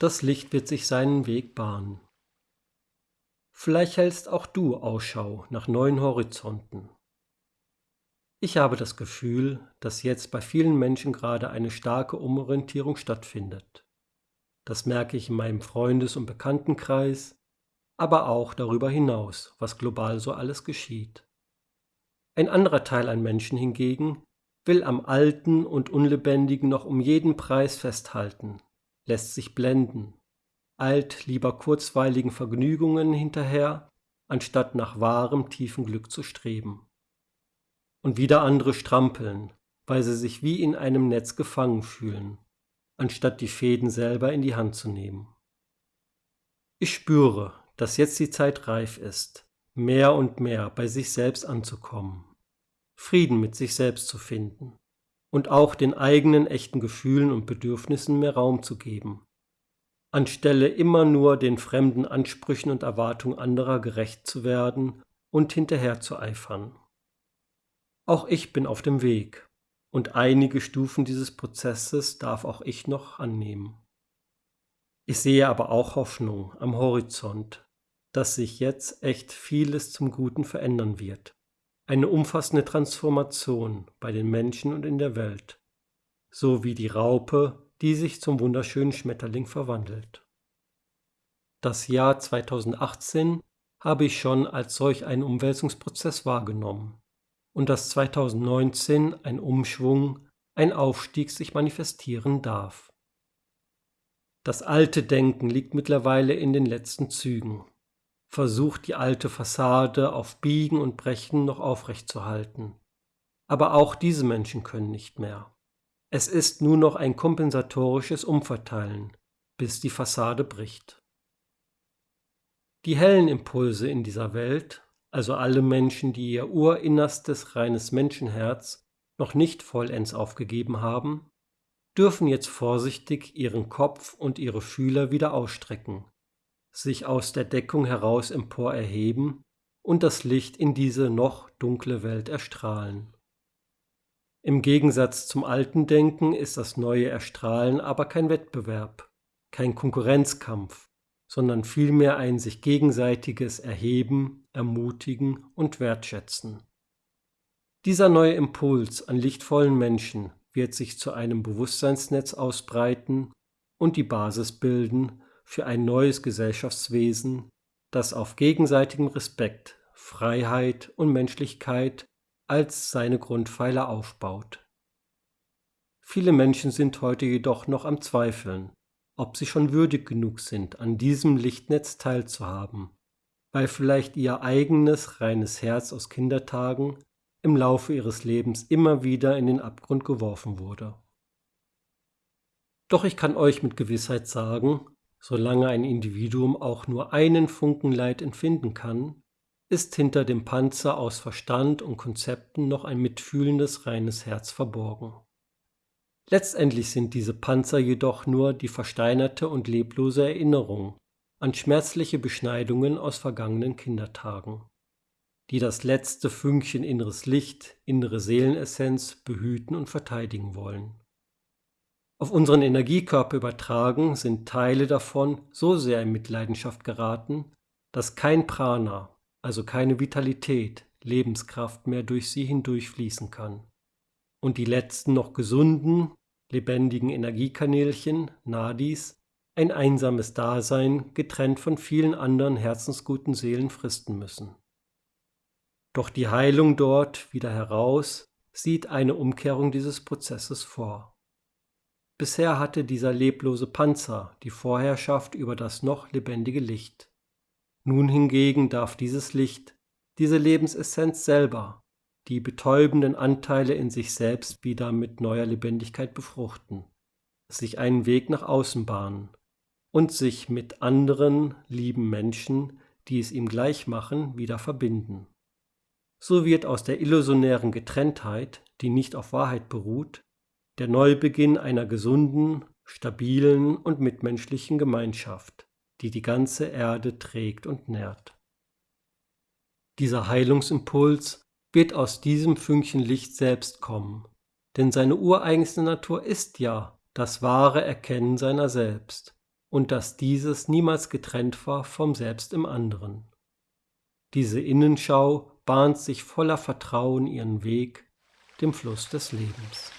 Das Licht wird sich seinen Weg bahnen. Vielleicht hältst auch du Ausschau nach neuen Horizonten. Ich habe das Gefühl, dass jetzt bei vielen Menschen gerade eine starke Umorientierung stattfindet. Das merke ich in meinem Freundes- und Bekanntenkreis, aber auch darüber hinaus, was global so alles geschieht. Ein anderer Teil an Menschen hingegen will am Alten und Unlebendigen noch um jeden Preis festhalten, lässt sich blenden, eilt lieber kurzweiligen Vergnügungen hinterher, anstatt nach wahrem tiefen Glück zu streben. Und wieder andere strampeln, weil sie sich wie in einem Netz gefangen fühlen, anstatt die Fäden selber in die Hand zu nehmen. Ich spüre, dass jetzt die Zeit reif ist, mehr und mehr bei sich selbst anzukommen, Frieden mit sich selbst zu finden und auch den eigenen echten Gefühlen und Bedürfnissen mehr Raum zu geben, anstelle immer nur den fremden Ansprüchen und Erwartungen anderer gerecht zu werden und hinterher zu eifern. Auch ich bin auf dem Weg, und einige Stufen dieses Prozesses darf auch ich noch annehmen. Ich sehe aber auch Hoffnung am Horizont, dass sich jetzt echt vieles zum Guten verändern wird. Eine umfassende Transformation bei den Menschen und in der Welt, so wie die Raupe, die sich zum wunderschönen Schmetterling verwandelt. Das Jahr 2018 habe ich schon als solch einen Umwälzungsprozess wahrgenommen und dass 2019 ein Umschwung, ein Aufstieg sich manifestieren darf. Das alte Denken liegt mittlerweile in den letzten Zügen, versucht die alte Fassade auf Biegen und Brechen noch aufrechtzuerhalten. Aber auch diese Menschen können nicht mehr. Es ist nur noch ein kompensatorisches Umverteilen, bis die Fassade bricht. Die hellen Impulse in dieser Welt, also alle Menschen, die ihr urinnerstes reines Menschenherz noch nicht vollends aufgegeben haben, dürfen jetzt vorsichtig ihren Kopf und ihre Fühler wieder ausstrecken, sich aus der Deckung heraus empor erheben und das Licht in diese noch dunkle Welt erstrahlen. Im Gegensatz zum alten Denken ist das neue Erstrahlen aber kein Wettbewerb, kein Konkurrenzkampf, sondern vielmehr ein sich gegenseitiges Erheben, Ermutigen und Wertschätzen. Dieser neue Impuls an lichtvollen Menschen wird sich zu einem Bewusstseinsnetz ausbreiten und die Basis bilden für ein neues Gesellschaftswesen, das auf gegenseitigem Respekt, Freiheit und Menschlichkeit als seine Grundpfeiler aufbaut. Viele Menschen sind heute jedoch noch am Zweifeln, ob sie schon würdig genug sind, an diesem Lichtnetz teilzuhaben, weil vielleicht ihr eigenes reines Herz aus Kindertagen im Laufe ihres Lebens immer wieder in den Abgrund geworfen wurde. Doch ich kann euch mit Gewissheit sagen, solange ein Individuum auch nur einen Funken Leid empfinden kann, ist hinter dem Panzer aus Verstand und Konzepten noch ein mitfühlendes reines Herz verborgen. Letztendlich sind diese Panzer jedoch nur die versteinerte und leblose Erinnerung an schmerzliche Beschneidungen aus vergangenen Kindertagen die das letzte Fünkchen inneres Licht, innere Seelenessenz behüten und verteidigen wollen. Auf unseren Energiekörper übertragen sind Teile davon so sehr in Mitleidenschaft geraten, dass kein Prana, also keine Vitalität, Lebenskraft mehr durch sie hindurchfließen kann. Und die letzten noch gesunden, lebendigen Energiekanälchen, Nadis, ein einsames Dasein, getrennt von vielen anderen herzensguten Seelen fristen müssen. Doch die Heilung dort wieder heraus sieht eine Umkehrung dieses Prozesses vor. Bisher hatte dieser leblose Panzer die Vorherrschaft über das noch lebendige Licht. Nun hingegen darf dieses Licht, diese Lebensessenz selber, die betäubenden Anteile in sich selbst wieder mit neuer Lebendigkeit befruchten, sich einen Weg nach außen bahnen und sich mit anderen lieben Menschen, die es ihm gleich machen, wieder verbinden. So wird aus der illusionären Getrenntheit, die nicht auf Wahrheit beruht, der Neubeginn einer gesunden, stabilen und mitmenschlichen Gemeinschaft, die die ganze Erde trägt und nährt. Dieser Heilungsimpuls wird aus diesem Fünkchen Licht selbst kommen, denn seine ureigenste Natur ist ja das wahre Erkennen seiner selbst, und dass dieses niemals getrennt war vom Selbst im anderen. Diese Innenschau bahnt sich voller Vertrauen ihren Weg dem Fluss des Lebens.